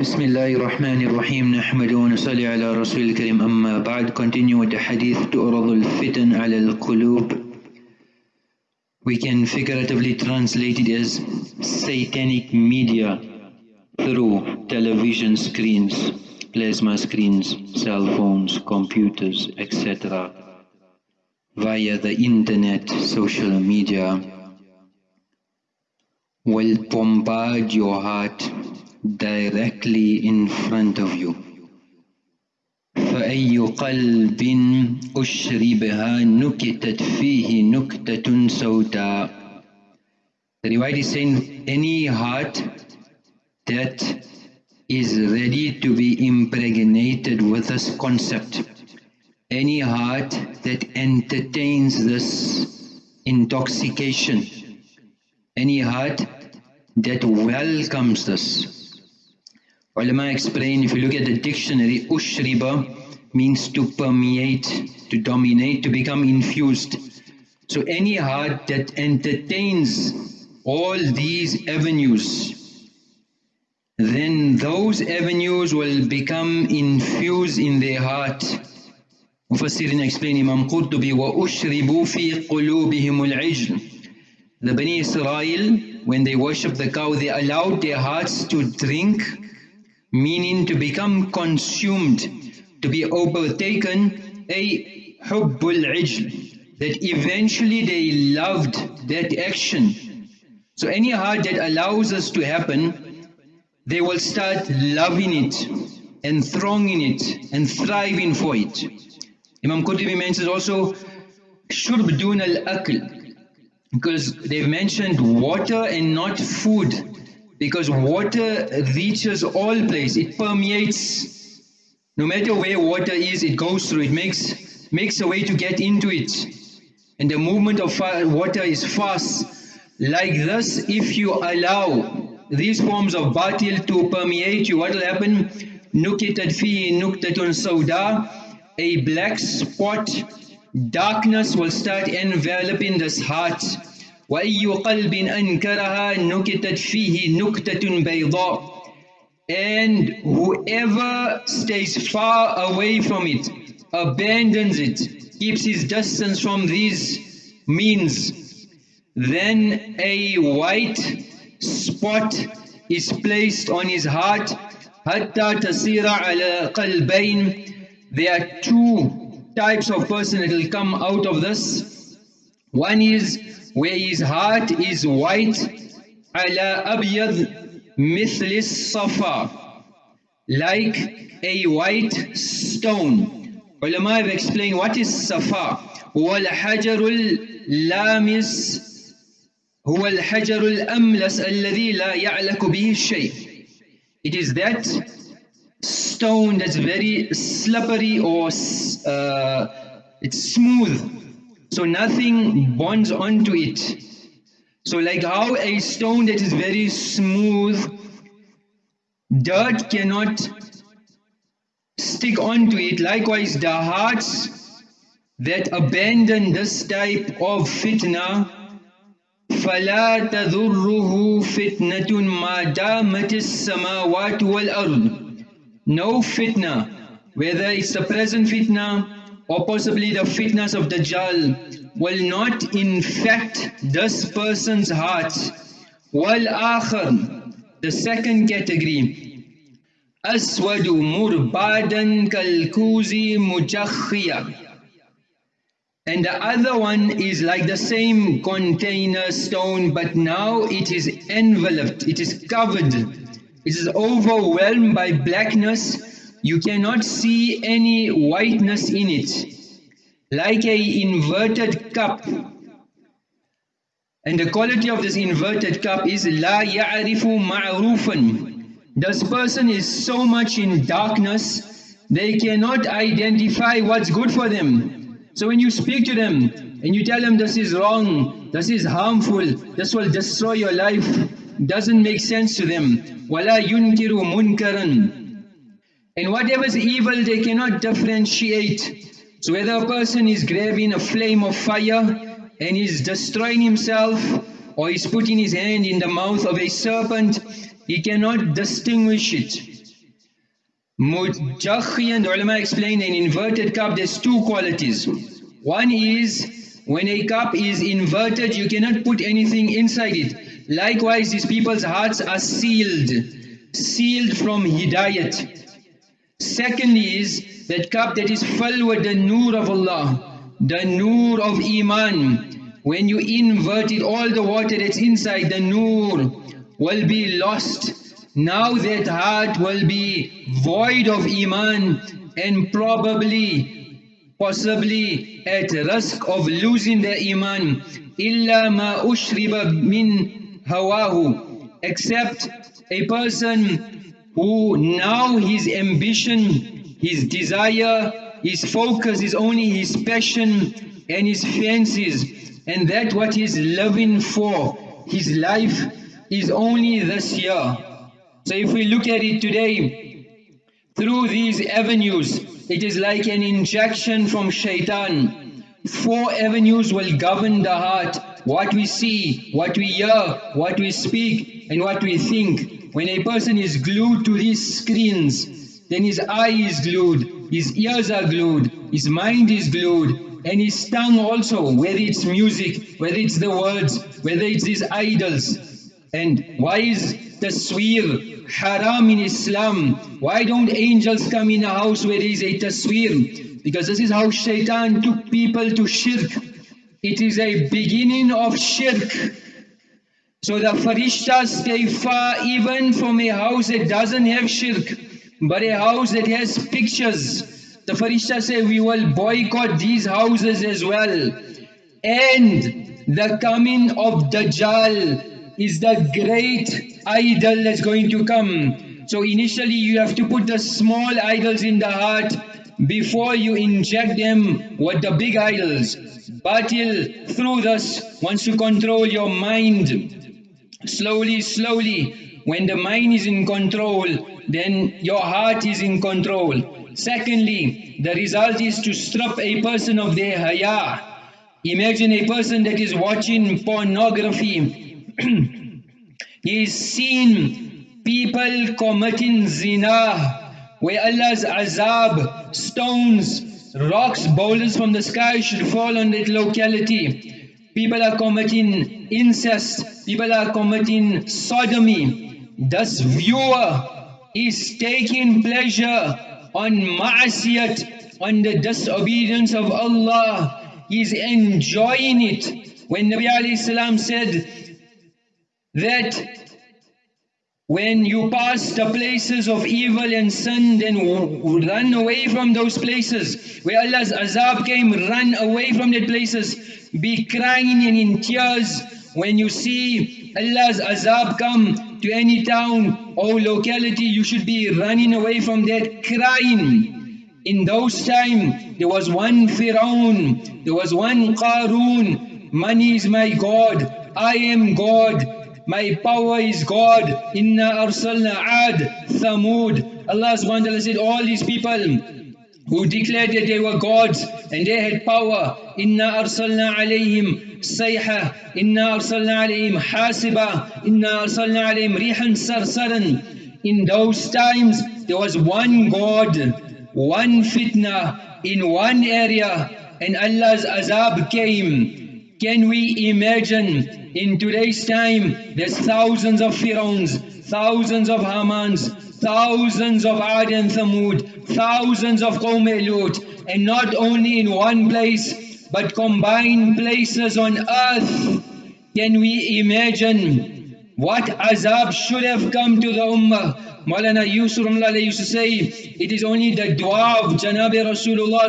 بسم الله الرحمن الرحيم نحمد ونصلي على رسول الكريم أما بعد continue with the hadith تعرض الفتن على القلوب we can figuratively translate it as satanic media through television screens plasma screens cell phones computers etc via the internet social media will bombard your heart directly in front of you فأي قلب أشربها نكتت فيه نكتة سوداء The riwayat is saying any heart that is ready to be impregnated with this concept any heart that entertains this intoxication any heart that welcomes this Ulama explain, if you look at the dictionary, ushriba means to permeate, to dominate, to become infused. So any heart that entertains all these avenues, then those avenues will become infused in their heart. Mufassirin explain Imam Qurtubi, وَأُشْرِبُوا فِي قُلُوبِهِمُ الْعِجْلِ The Bani Israel, when they worship the cow, they allowed their hearts to drink meaning to become consumed, to be overtaken, a hubbul ijl, that eventually they loved that action. So any heart that allows us to happen, they will start loving it and thronging it and thriving for it. Imam Qurtubi mentions also shurb dun al-akl because they've mentioned water and not food because water reaches all places, it permeates. No matter where water is, it goes through, it makes, makes a way to get into it. And the movement of water is fast. Like this, if you allow these forms of batil to permeate you, what will happen? Nukitat fi nuktatun sauda, a black spot, darkness will start enveloping this heart. وأي قلب أنكرها نكتت فيه نكتة بيضاء and whoever stays far away from it abandons it keeps his distance from these means then a white spot is placed on his heart حتى تصير على قلبين there are two types of person that will come out of this one is where his heart is white على أبيض مثل الصفا like a white stone ulama have explained what is safa هو الحجر اللامس هو الحجر الأملس الذي لا يعلق به الشيء it is that stone that's very slippery or uh, it's smooth so nothing bonds onto it. So like how a stone that is very smooth, dirt cannot stick onto it. Likewise the hearts that abandon this type of fitna, فلا تذره فتنة ما دامت السماوات والأرض. No fitna, whether it's the present fitna or possibly the fitnas of Dajjal will not infect this person's heart. Wal akhar, the second category, aswadu murbadan kalkuzi mujakhiya. And the other one is like the same container stone, but now it is enveloped, it is covered, it is overwhelmed by blackness you cannot see any whiteness in it, like a inverted cup. And the quality of this inverted cup is la ya'rifu ma'rufan. This person is so much in darkness, they cannot identify what's good for them. So when you speak to them and you tell them this is wrong, this is harmful, this will destroy your life, doesn't make sense to them. وَلَا يُنْكِرُ مُنْكَرًا and whatever is evil, they cannot differentiate. So whether a person is grabbing a flame of fire and is destroying himself, or is putting his hand in the mouth of a serpent, he cannot distinguish it. Mujakhi and ulama explain an inverted cup, there's two qualities. One is when a cup is inverted, you cannot put anything inside it. Likewise, these people's hearts are sealed, sealed from hidayat. Second is that cup that is filled with the nur of Allah, the nur of Iman. When you invert it, all the water that's inside the nur will be lost. Now that heart will be void of Iman and probably possibly at risk of losing the iman illa ma ushriba min hawahu except a person who now his ambition, his desire, his focus is only his passion and his fancies and that what he's living for, his life is only this year. So if we look at it today, through these avenues, it is like an injection from shaitan. Four avenues will govern the heart, what we see, what we hear, what we speak, and what we think. When a person is glued to these screens, then his eye is glued, his ears are glued, his mind is glued, and his tongue also, whether it's music, whether it's the words, whether it's his idols. And why is tasweer haram in Islam. Why don't angels come in a house where there is a tasweer? Because this is how shaitan took people to shirk. It is a beginning of shirk. So the farishtas stay far even from a house that doesn't have shirk, but a house that has pictures. The farishtas say we will boycott these houses as well. And the coming of Dajjal is the great idol that's going to come. So initially you have to put the small idols in the heart before you inject them with the big idols. Batil through this wants to control your mind. Slowly, slowly, when the mind is in control, then your heart is in control. Secondly, the result is to strip a person of their haya. Imagine a person that is watching pornography He's seen people committing zina, where Allah's azab, stones, rocks, boulders from the sky should fall on that locality. People are committing incest, people are committing sodomy. This viewer is taking pleasure on ma'asiyat, on the disobedience of Allah. He's enjoying it. When Nabi salam said, that when you pass the places of evil and sin, then run away from those places. Where Allah's azab came, run away from the places. Be crying and in tears when you see Allah's azab come to any town or locality. You should be running away from that, crying. In those times, there was one Firaun, there was one Qarun. Money is my God, I am God. My power is God. Inna arsalna ad thamud. Allah subhanahu wa ta'ala said all these people who declared that they were gods and they had power. Inna arsalna alayhim sayha. Inna arsalna alayhim hasiba. Inna arsalna alayhim rihan sarsaran. In those times there was one God, one fitna in one area and Allah's azab came. Can we imagine in today's time there's thousands of Firauns, thousands of Hamans, thousands of Ad and Thamud, thousands of Qawm and not only in one place but combined places on earth. Can we imagine what azab should have come to the Ummah? Maulana Yusuf used to say, it is only the dua of Janabi Rasulullah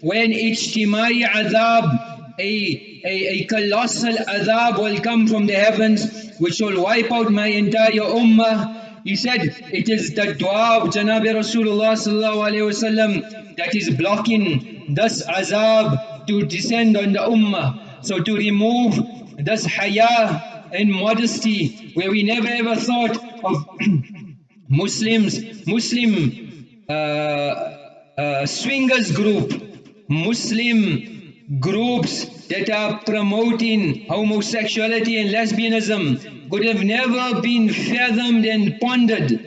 when ijtimai azab a, a, a colossal azab will come from the heavens which will wipe out my entire ummah. He said, it is the dua of Janabi Rasulullah wasallam that is blocking this azab to descend on the ummah. So to remove this haya and modesty where we never ever thought of Muslims, Muslim uh, uh, swingers group, Muslim groups that are promoting homosexuality and lesbianism could have never been fathomed and pondered.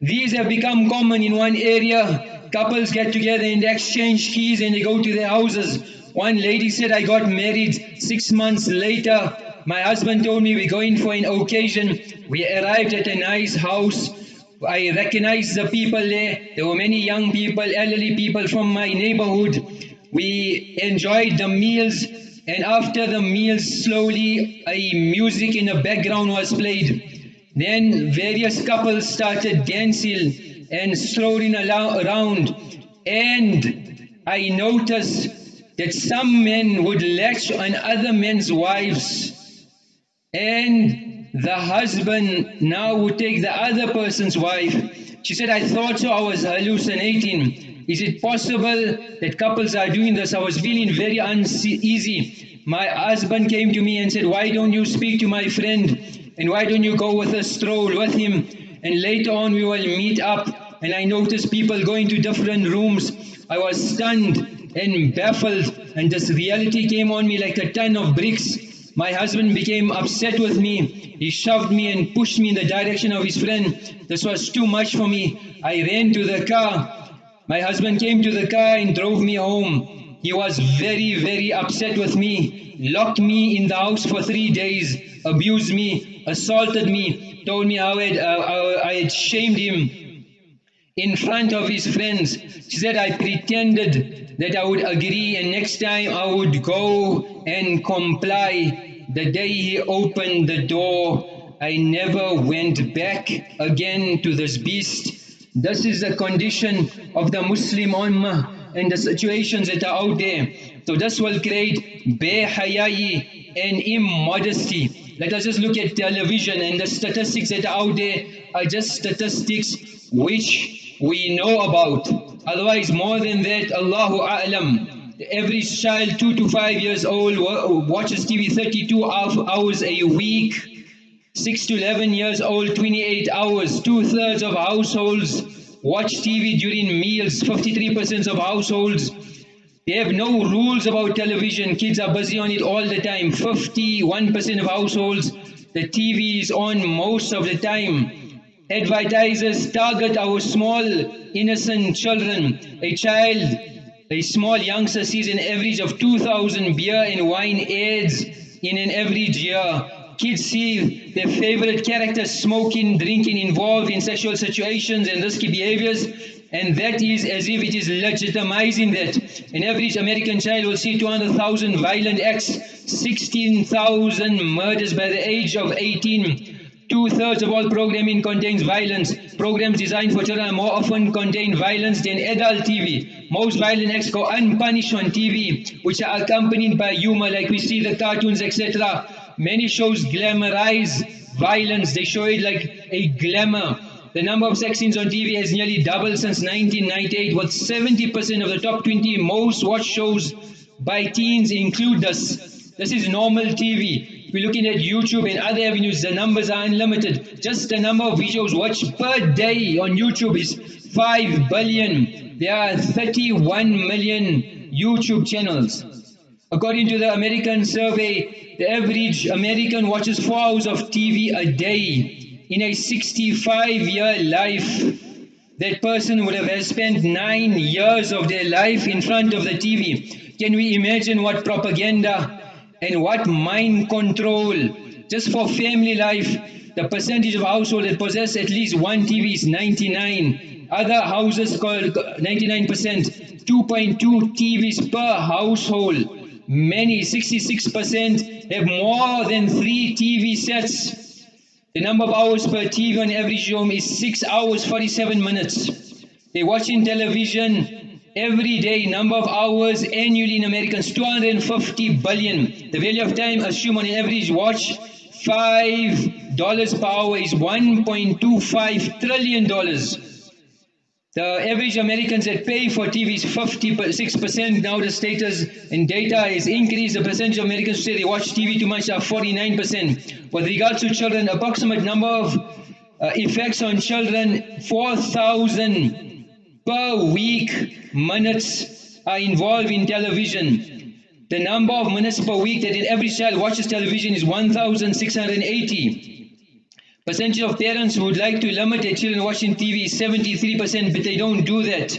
These have become common in one area. Couples get together and exchange keys and they go to their houses. One lady said, I got married six months later. My husband told me we're going for an occasion. We arrived at a nice house. I recognized the people there. There were many young people, elderly people from my neighborhood. We enjoyed the meals and after the meals slowly a music in the background was played. Then various couples started dancing and strolling around and I noticed that some men would latch on other men's wives and the husband now would take the other person's wife. She said, I thought so, I was hallucinating. Is it possible that couples are doing this? I was feeling very uneasy. My husband came to me and said, why don't you speak to my friend? And why don't you go with a stroll with him? And later on we will meet up. And I noticed people going to different rooms. I was stunned and baffled. And this reality came on me like a ton of bricks. My husband became upset with me. He shoved me and pushed me in the direction of his friend. This was too much for me. I ran to the car. My husband came to the car and drove me home. He was very, very upset with me, locked me in the house for three days, abused me, assaulted me, told me how I had, uh, I had shamed him in front of his friends. She said I pretended that I would agree and next time I would go and comply. The day he opened the door, I never went back again to this beast. This is the condition of the Muslim Ummah and the situations that are out there. So this will create behayayi and immodesty. Let us just look at television and the statistics that are out there are just statistics which we know about. Otherwise, more than that, Allahu A'lam. Average child, 2 to 5 years old, watches TV 32 hours a week. 6 to 11 years old, 28 hours. Two-thirds of households watch TV during meals. 53% of households. They have no rules about television. Kids are busy on it all the time. 51% of households, the TV is on most of the time. Advertisers target our small, innocent children. A child, a small youngster sees an average of 2,000 beer and wine ads in an average year. Kids see their favorite characters smoking, drinking, involved in sexual situations and risky behaviors, and that is as if it is legitimizing that. An average American child will see 200,000 violent acts, 16,000 murders by the age of 18. Two-thirds of all programming contains violence. Programs designed for children more often contain violence than adult TV. Most violent acts go unpunished on TV, which are accompanied by humor like we see the cartoons, etc. Many shows glamorize violence. They show it like a glamour. The number of sex scenes on TV has nearly doubled since 1998, with 70% of the top 20 most watched shows by teens include this. This is normal TV. We're looking at YouTube and other avenues, the numbers are unlimited. Just the number of videos watched per day on YouTube is 5 billion. There are 31 million YouTube channels. According to the American survey, the average American watches 4 hours of TV a day. In a 65-year life, that person would have spent 9 years of their life in front of the TV. Can we imagine what propaganda and what mind control just for family life the percentage of households that possess at least one TV is 99 other houses called 99% 2.2 TVs per household Many, 66% have more than three TV sets. The number of hours per TV on average home is 6 hours 47 minutes. They're watching television every day, number of hours annually in Americans, 250 billion. The value of time assumed on average watch, $5 per hour is $1.25 trillion. The average Americans that pay for TV is 56%. Now the status and data is increased. The percentage of Americans who say they watch TV too much are 49%. With regards to children, approximate number of uh, effects on children, 4,000 per week minutes are involved in television. The number of minutes per week that an average child watches television is 1,680. Percentage of parents who would like to limit their children watching TV is 73%, but they don't do that.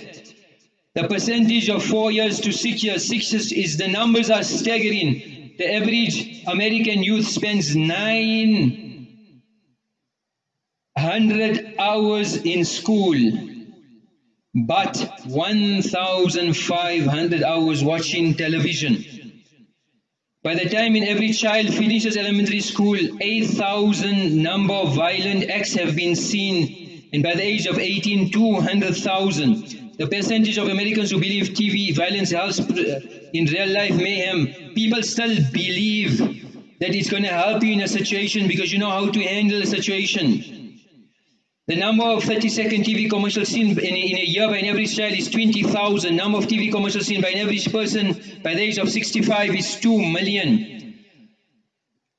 The percentage of four years to six years, six years is the numbers are staggering. The average American youth spends nine hundred hours in school, but 1,500 hours watching television. By the time in every child finishes elementary school, 8,000 number of violent acts have been seen, and by the age of 18, 200,000. The percentage of Americans who believe TV violence helps uh, in real life mayhem, people still believe that it's going to help you in a situation because you know how to handle a situation. The number of 30 second TV commercials seen in a, in a year by an average child is 20,000. Number of TV commercials seen by an average person by the age of 65 is 2 million.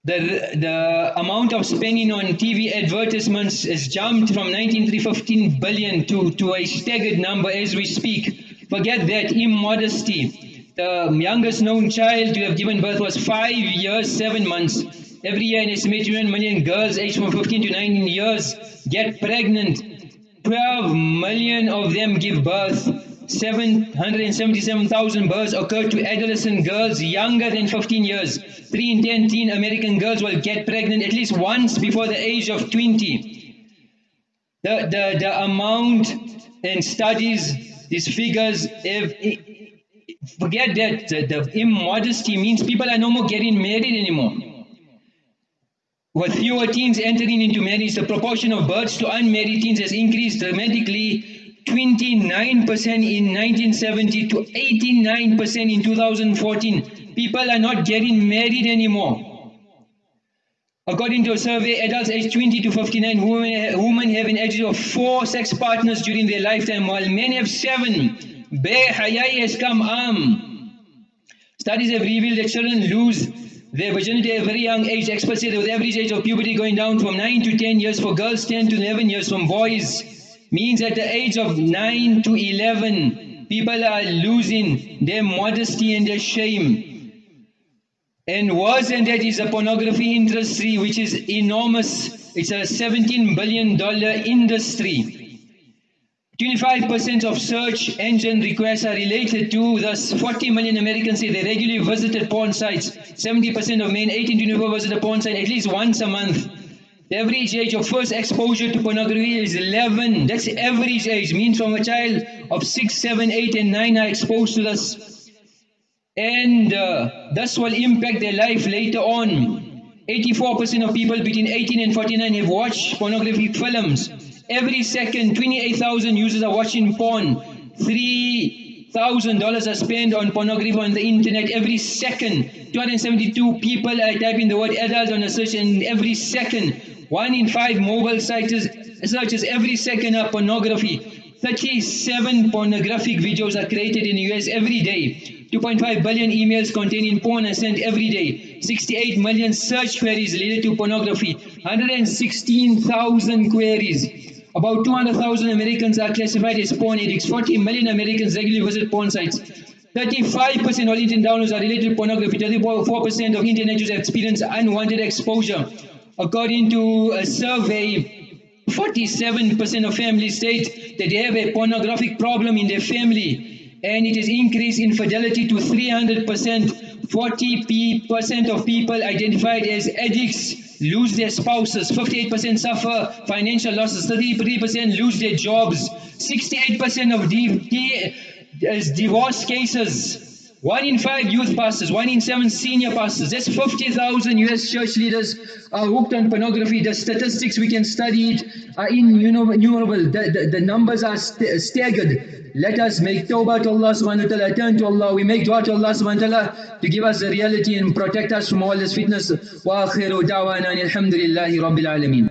The, the amount of spending on TV advertisements has jumped from 19 to 15 billion to, to a staggered number as we speak. Forget that immodesty. The youngest known child to have given birth was 5 years, 7 months. Every year an estimated 1 million girls aged from 15 to 19 years get pregnant. 12 million of them give birth. 777,000 births occur to adolescent girls younger than 15 years. 3 in 10 teen American girls will get pregnant at least once before the age of 20. The, the, the amount and studies, these figures, if, forget that the, the immodesty means people are no more getting married anymore. With fewer teens entering into marriage, the proportion of births to unmarried teens has increased dramatically 29% in 1970 to 89% in 2014. People are not getting married anymore. According to a survey, adults aged 20 to 59, women, women have an average of four sex partners during their lifetime, while men have seven. Has come arm. Studies have revealed that children lose their virginity at a very young age, experts say with average age of puberty going down from 9 to 10 years for girls, 10 to 11 years from boys, means at the age of 9 to 11, people are losing their modesty and their shame. And worse than that is the pornography industry, which is enormous. It's a $17 billion industry. 25% of search engine requests are related to thus 40 million Americans say they regularly visited porn sites. 70% of men 18 to 24 visit a porn site at least once a month. The average age of first exposure to pornography is 11. That's the average age. Means from a child of 6, 7, 8 and 9 are exposed to this. And uh, this will impact their life later on. 84% of people between 18 and 49 have watched pornographic films. Every second, 28,000 users are watching porn. $3,000 are spent on pornography on the internet every second. 272 people are typing the word adult on a search and every second. One in five mobile sites searches every second are pornography. 37 pornographic videos are created in the US every day. 2.5 billion emails containing porn are sent every day. 68 million search queries related to pornography. 116,000 queries. About 200,000 Americans are classified as porn addicts. 40 million Americans regularly visit porn sites. 35% of internet downloads are related to pornography. 34% of internet users experience unwanted exposure. According to a survey, 47% of families state that they have a pornographic problem in their family and it has increased infidelity to 300%. 40% of people identified as addicts lose their spouses, 58% suffer financial losses, 33% lose their jobs, 68% of di divorce cases, one in five youth pastors, one in seven senior pastors, that's 50,000 US church leaders are hooked on pornography. The statistics we can study it are innumerable. The, the, the numbers are st staggered. Let us make tawbah to Allah subhanahu wa ta'ala, turn to Allah. We make dua to Allah subhanahu wa ta'ala to give us the reality and protect us from all this fitnas. Wa akhiru da'wana alhamdulillahi rabbil alameen.